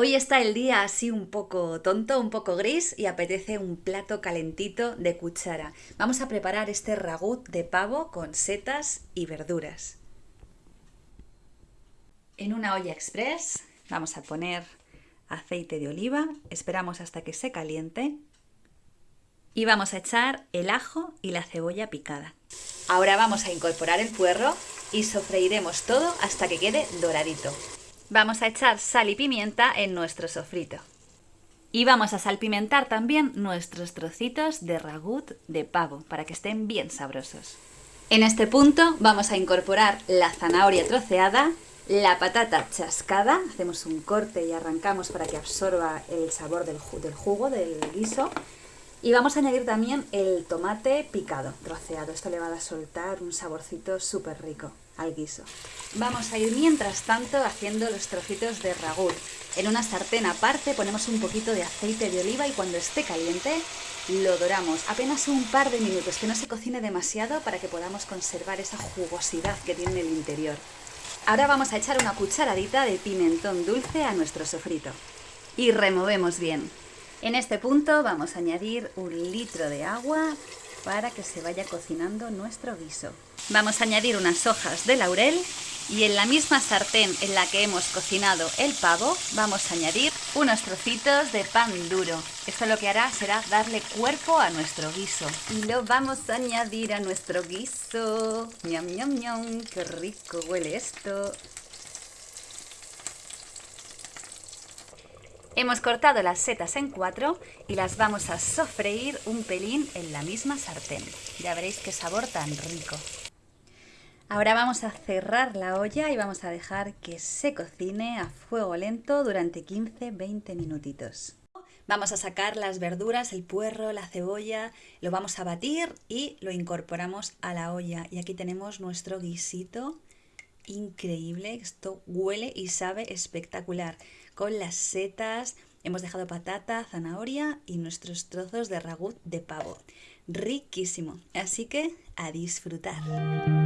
Hoy está el día así un poco tonto, un poco gris y apetece un plato calentito de cuchara. Vamos a preparar este ragut de pavo con setas y verduras. En una olla express vamos a poner aceite de oliva, esperamos hasta que se caliente y vamos a echar el ajo y la cebolla picada. Ahora vamos a incorporar el puerro y sofreiremos todo hasta que quede doradito. Vamos a echar sal y pimienta en nuestro sofrito. Y vamos a salpimentar también nuestros trocitos de ragut de pavo para que estén bien sabrosos. En este punto vamos a incorporar la zanahoria troceada, la patata chascada, hacemos un corte y arrancamos para que absorba el sabor del, del jugo del guiso. Y vamos a añadir también el tomate picado, troceado. Esto le va a soltar un saborcito súper rico al guiso. Vamos a ir mientras tanto haciendo los trocitos de ragut. En una sartén aparte ponemos un poquito de aceite de oliva y cuando esté caliente lo doramos apenas un par de minutos, que no se cocine demasiado para que podamos conservar esa jugosidad que tiene el interior. Ahora vamos a echar una cucharadita de pimentón dulce a nuestro sofrito y removemos bien. En este punto vamos a añadir un litro de agua para que se vaya cocinando nuestro guiso. Vamos a añadir unas hojas de laurel y en la misma sartén en la que hemos cocinado el pavo vamos a añadir unos trocitos de pan duro. Esto lo que hará será darle cuerpo a nuestro guiso. Y lo vamos a añadir a nuestro guiso. ¡Ñam, ñam, ñam! ¡Qué rico huele esto! Hemos cortado las setas en cuatro y las vamos a sofreír un pelín en la misma sartén. Ya veréis qué sabor tan rico. Ahora vamos a cerrar la olla y vamos a dejar que se cocine a fuego lento durante 15-20 minutitos. Vamos a sacar las verduras, el puerro, la cebolla, lo vamos a batir y lo incorporamos a la olla. Y aquí tenemos nuestro guisito increíble, esto huele y sabe espectacular con las setas, hemos dejado patata, zanahoria y nuestros trozos de ragut de pavo. Riquísimo, así que a disfrutar.